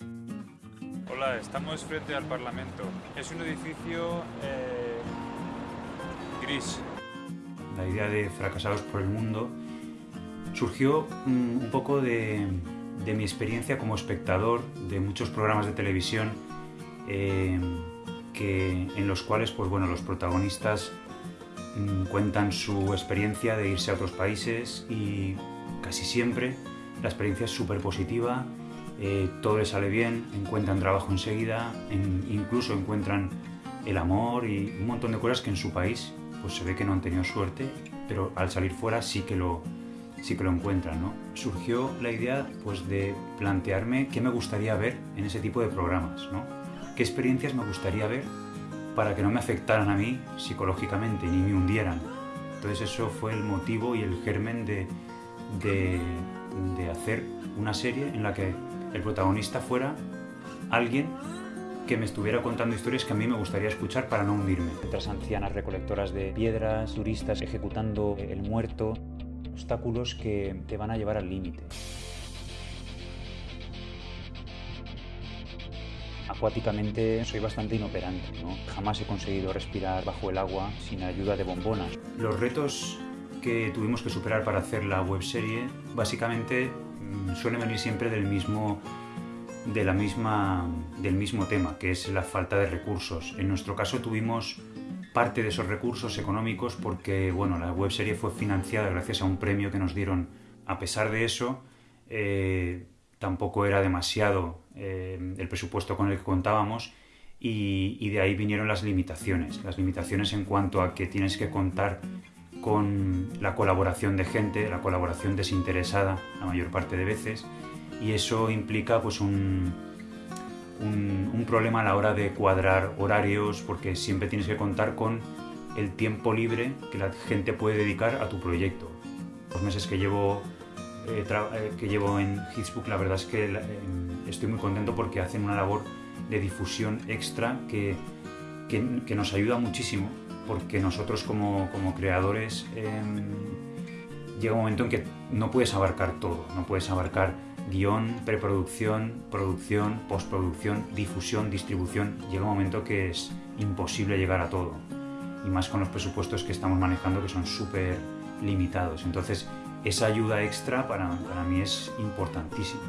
Hola, estamos frente al Parlamento. Es un edificio eh, gris. La idea de Fracasados por el Mundo surgió mm, un poco de, mi experiencia como espectador de muchos programas de televisión eh, que, en los cuales pues, bueno, los protagonistas mm, cuentan su experiencia de irse a otros países y casi siempre la experiencia es súper positiva, eh, todo les sale bien, encuentran trabajo enseguida, incluso encuentran el amor y un montón de cosas que en su país pues se ve que no han tenido suerte, pero al salir fuera sí que lo, sí que lo encuentran. ¿no? Surgió la idea pues, de plantearme qué me gustaría ver en ese tipo de programas, ¿no? qué experiencias me gustaría ver para que no me afectaran a mí psicológicamente ni me hundieran. Entonces eso fue el motivo y el germen de, de, de hacer una serie en la que el protagonista fuera alguien que me estuviera contando historias que a mí me gustaría escuchar para no hundirme. Otras ancianas recolectoras de piedras, turistas ejecutando el muerto, obstáculos que te van a llevar al límite. Acuáticamente soy bastante inoperante, ¿no? Jamás he conseguido respirar bajo el agua sin ayuda de bombonas. Los retos que tuvimos que superar para hacer la webserie básicamente suelen venir siempre del mismo, de la misma, del mismo tema, que es la falta de recursos. En nuestro caso tuvimos parte de esos recursos económicos porque bueno, la webserie fue financiada gracias a un premio que nos dieron. A pesar de eso, eh, tampoco era demasiado eh, el presupuesto con el que contábamos y, y, de ahí vinieron las limitaciones. Las limitaciones en cuanto a que tienes que contar con la colaboración de gente, la colaboración desinteresada la mayor parte de veces y eso implica pues un, un, problema a la hora de cuadrar horarios porque siempre tienes que contar con el tiempo libre que la gente puede dedicar a tu proyecto. Los meses que llevo, eh, eh, que llevo en Hitsbook la verdad es que eh, estoy muy contento porque hacen una labor de difusión extra que, que nos ayuda muchísimo porque nosotros como, como creadores eh, llega un momento en que no puedes abarcar todo, no puedes abarcar guion, preproducción, producción, postproducción, difusión, distribución. Llega un momento que es imposible llegar a todo. Y más con los presupuestos que estamos manejando que son súper limitados. Entonces, esa ayuda extra para, para mí es importantísima.